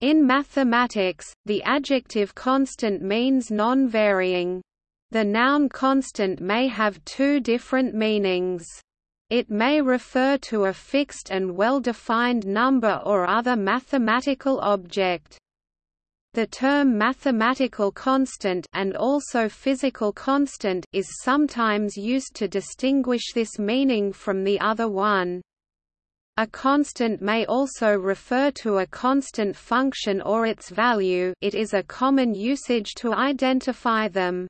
In mathematics, the adjective constant means non-varying. The noun constant may have two different meanings. It may refer to a fixed and well-defined number or other mathematical object. The term mathematical constant and also physical constant is sometimes used to distinguish this meaning from the other one. A constant may also refer to a constant function or its value it is a common usage to identify them.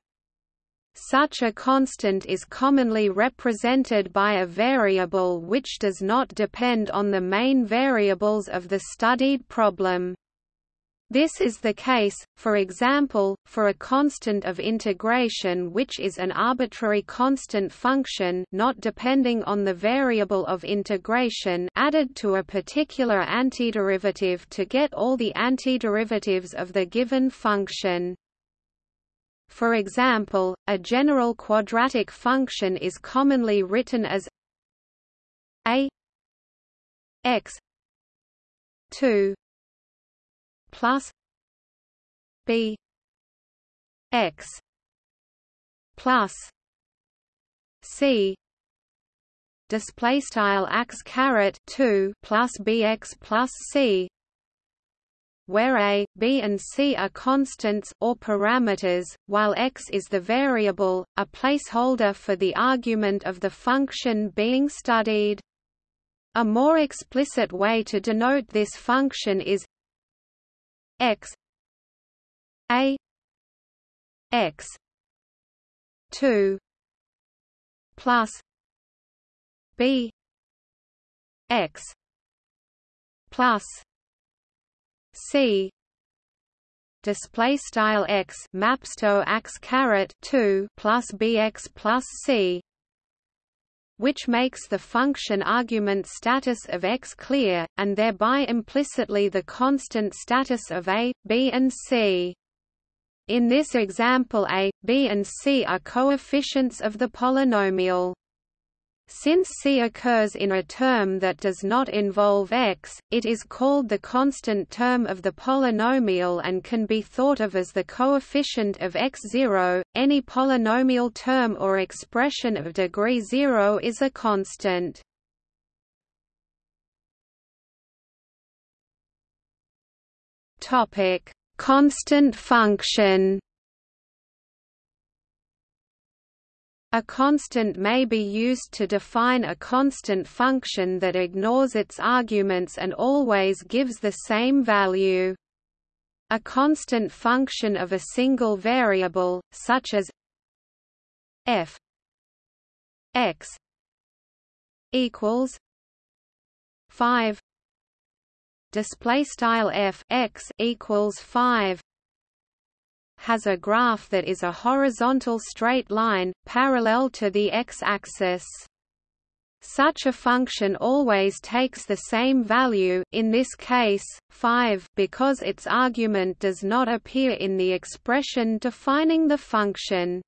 Such a constant is commonly represented by a variable which does not depend on the main variables of the studied problem. This is the case, for example, for a constant of integration which is an arbitrary constant function not depending on the variable of integration added to a particular antiderivative to get all the antiderivatives of the given function. For example, a general quadratic function is commonly written as a x 2 plus b x plus c display style x caret 2 plus bx plus c where a, b and c are constants or parameters, while x is the variable, a placeholder for the argument of the function being studied. A more explicit way to denote this function is x a x 2 plus b x plus c. Display style x maps to x caret 2 plus bx plus c which makes the function argument status of x clear, and thereby implicitly the constant status of a, b and c. In this example a, b and c are coefficients of the polynomial. Since C occurs in a term that does not involve x, it is called the constant term of the polynomial and can be thought of as the coefficient of x0. Any polynomial term or expression of degree 0 is a constant. Topic: Constant function. A constant may be used to define a constant function that ignores its arguments and always gives the same value. A constant function of a single variable, such as f x equals 5 display style f x equals 5 has a graph that is a horizontal straight line, parallel to the x-axis. Such a function always takes the same value in this case, 5 because its argument does not appear in the expression defining the function.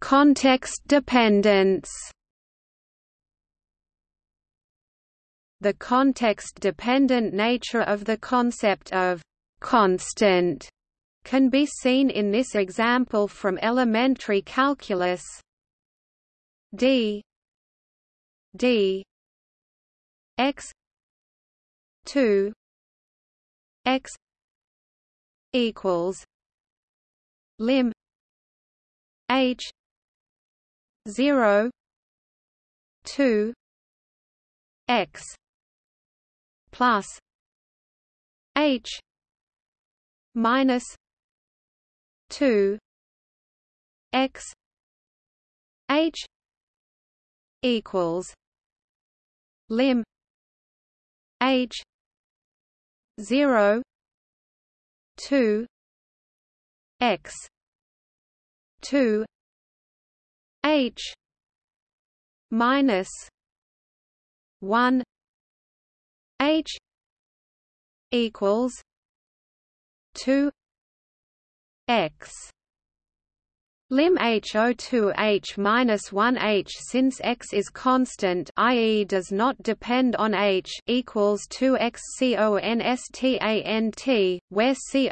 Context dependence The context-dependent nature of the concept of «constant» can be seen in this example from elementary calculus. D. D. X. 2 x. equals lim h 0 2 x plus H minus two X H equals lim H zero two X two H minus one H equals two X Lim HO2 H minus 1 H since x is constant, i.e., does not depend on H, equals 2 x constant, where constant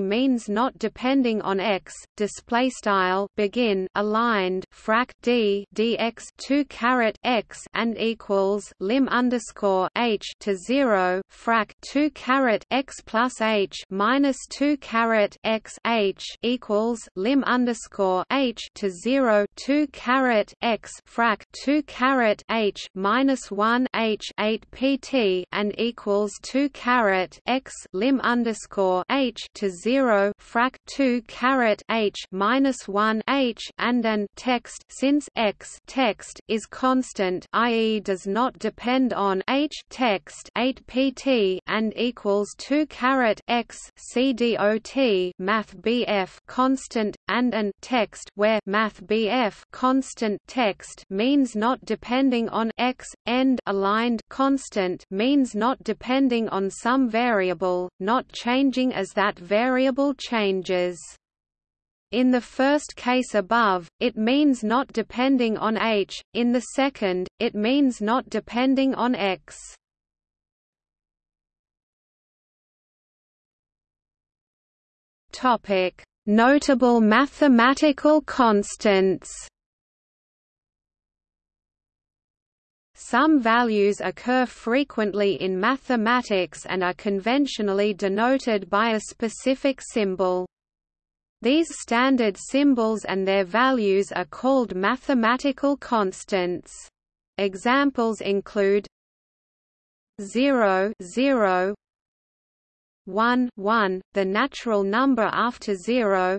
means not depending on x. Display style begin aligned frac d dx 2 caret x and equals lim underscore h to 0 frac 2 caret x plus h minus 2 caret x h equals equals lim underscore h to zero two caret x frac two caret h minus one h eight pt and equals two caret x lim underscore h to zero frac two caret h minus one h and an text since x text is constant, i.e., does not depend on h text eight pt and equals two caret x c dot math bf constant, and an text where math bf constant text means not depending on x, end aligned constant means not depending on some variable, not changing as that variable changes. In the first case above, it means not depending on h, in the second, it means not depending on x. Notable mathematical constants Some values occur frequently in mathematics and are conventionally denoted by a specific symbol. These standard symbols and their values are called mathematical constants. Examples include 0, 0 1 1 the natural number after 0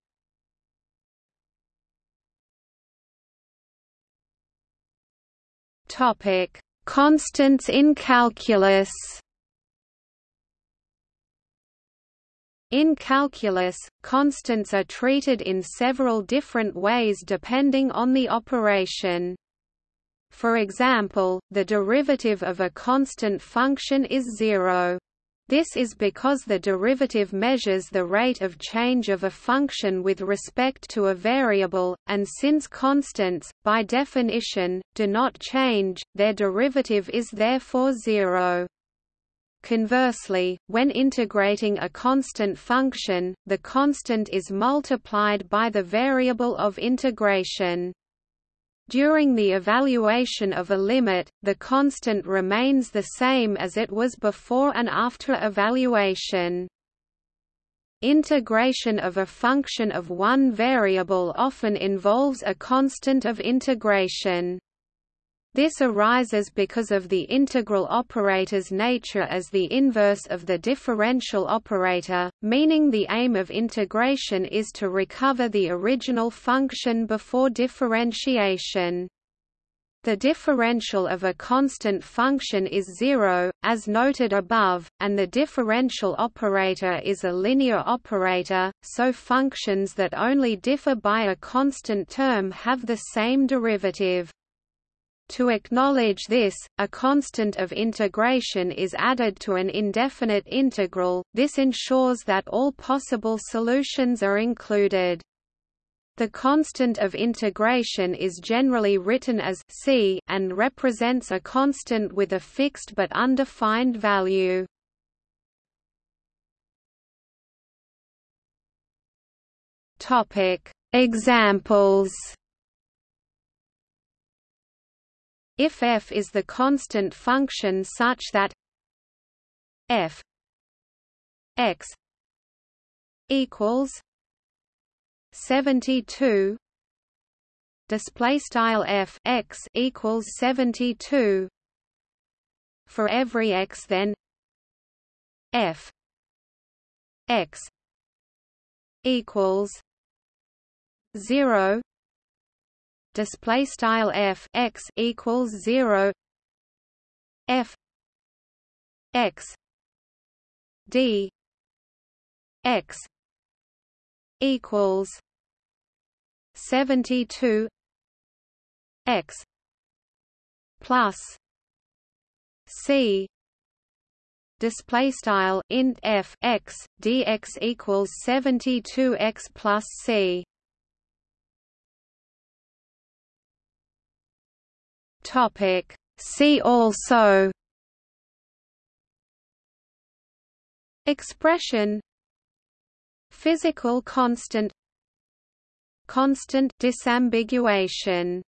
Topic: Constants in calculus. In calculus, constants are treated in several different ways depending on the operation. For example, the derivative of a constant function is zero. This is because the derivative measures the rate of change of a function with respect to a variable, and since constants, by definition, do not change, their derivative is therefore zero. Conversely, when integrating a constant function, the constant is multiplied by the variable of integration. During the evaluation of a limit, the constant remains the same as it was before and after evaluation. Integration of a function of one variable often involves a constant of integration. This arises because of the integral operator's nature as the inverse of the differential operator, meaning the aim of integration is to recover the original function before differentiation. The differential of a constant function is zero, as noted above, and the differential operator is a linear operator, so functions that only differ by a constant term have the same derivative. To acknowledge this, a constant of integration is added to an indefinite integral, this ensures that all possible solutions are included. The constant of integration is generally written as c and represents a constant with a fixed but undefined value. Examples. If f is the constant function such that f x equals 72 display style f x equals 72 for every x then f x equals 0 display style f x equals 0 f x d x equals 72 x plus c. Display style int f x dx equals 72 x plus c topic. See also expression Physical constant Constant disambiguation